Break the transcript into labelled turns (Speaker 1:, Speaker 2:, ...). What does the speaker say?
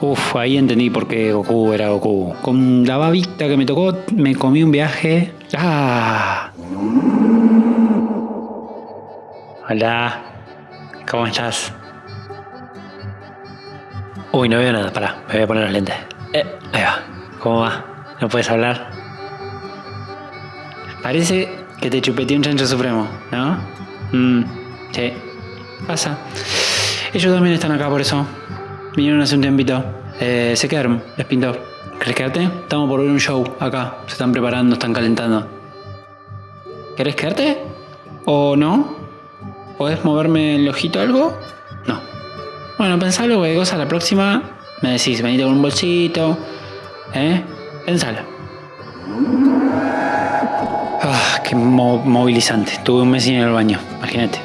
Speaker 1: Uf, ahí entendí por qué Goku era Goku. Con la babita que me tocó, me comí un viaje. ¡Ah! Hola. ¿Cómo estás? Uy, no veo nada. Pará, me voy a poner los lentes. Eh, va. ¿Cómo va? ¿No puedes hablar? Parece que te chupeteé un chancho supremo, ¿no? Mm, sí. Pasa. Ellos también están acá por eso. Vinieron hace un tiempito. Eh, se quedaron, les pintó. ¿Querés quedarte? Estamos por ver un show acá. Se están preparando, están calentando. ¿Querés quedarte? ¿O no? ¿Podés moverme el ojito algo? No. Bueno, pensalo, cualquier cosa la próxima me decís, venite con un bolsito. ¿Eh? Pensalo. Ah, qué mo- movilizante. Tuve un mes sin ir al baño, imagínate.